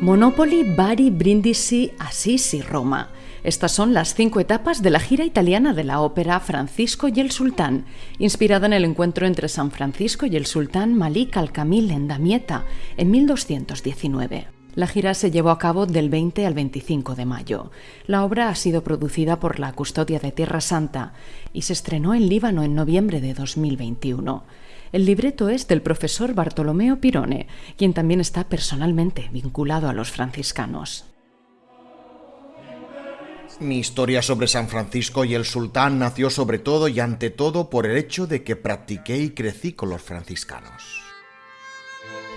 Monopoly, Bari, Brindisi, Assisi, Roma. Estas son las cinco etapas de la gira italiana de la ópera Francisco y el Sultán, inspirada en el encuentro entre San Francisco y el sultán Malik al-Kamil en Damieta en 1219. La gira se llevó a cabo del 20 al 25 de mayo. La obra ha sido producida por la Custodia de Tierra Santa y se estrenó en Líbano en noviembre de 2021. El libreto es del profesor Bartolomeo Pirone, quien también está personalmente vinculado a los franciscanos. Mi historia sobre San Francisco y el sultán nació sobre todo y ante todo por el hecho de que practiqué y crecí con los franciscanos.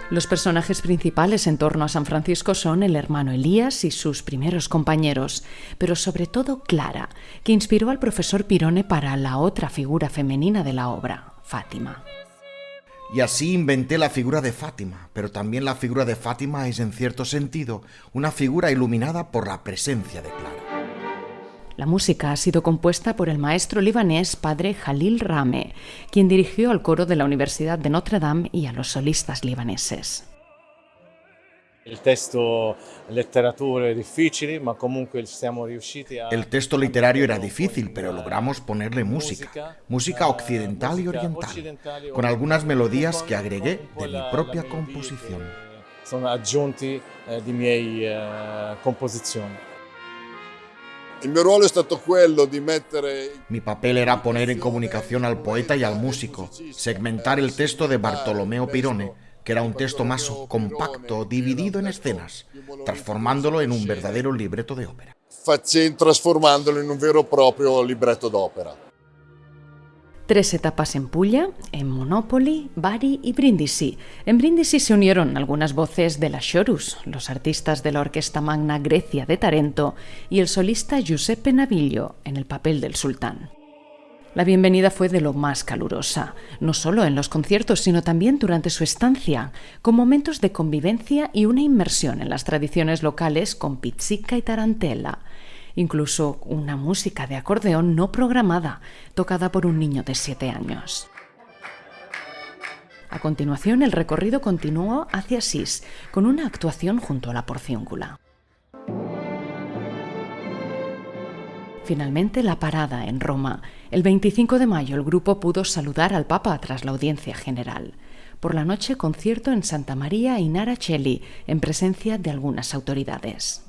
Los personajes principales en torno a San Francisco son el hermano Elías y sus primeros compañeros, pero sobre todo Clara, que inspiró al profesor Pirone para la otra figura femenina de la obra, Fátima. Y así inventé la figura de Fátima, pero también la figura de Fátima es en cierto sentido una figura iluminada por la presencia de Clara. La música ha sido compuesta por el maestro libanés padre Jalil Rame, quien dirigió al coro de la Universidad de Notre Dame y a los solistas libaneses. El texto literario era difícil, pero logramos ponerle música, música occidental y oriental, con algunas melodías que agregué de mi propia composición. Son aggiunti eh, di miei eh, composizioni. Mi papel era poner en comunicación al poeta y al músico, segmentar el texto de Bartolomeo Pirone que era un texto más compacto, dividido en escenas, transformándolo en un verdadero libreto de ópera. Transformándolo en un vero propio libreto d'opera. Tres etapas en Puglia, en Monopoli, Bari y Brindisi. En Brindisi se unieron algunas voces de la Chorus, los artistas de la Orquesta Magna Grecia de Tarento y el solista Giuseppe Naviglio en el papel del sultán. La bienvenida fue de lo más calurosa, no solo en los conciertos, sino también durante su estancia, con momentos de convivencia y una inmersión en las tradiciones locales con pizzica y tarantela. Incluso una música de acordeón no programada, tocada por un niño de siete años. A continuación, el recorrido continuó hacia Asís, con una actuación junto a la porciúncula. Finalmente, la parada en Roma. El 25 de mayo el grupo pudo saludar al Papa tras la audiencia general. Por la noche, concierto en Santa María y Naracelli, en presencia de algunas autoridades.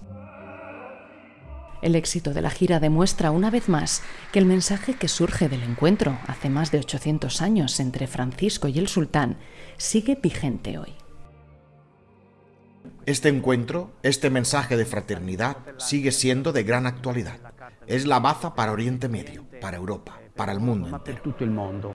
El éxito de la gira demuestra una vez más que el mensaje que surge del encuentro hace más de 800 años entre Francisco y el sultán sigue vigente hoy. Este encuentro, este mensaje de fraternidad, sigue siendo de gran actualidad. Es la baza para Oriente Medio, para Europa, para el mundo entero.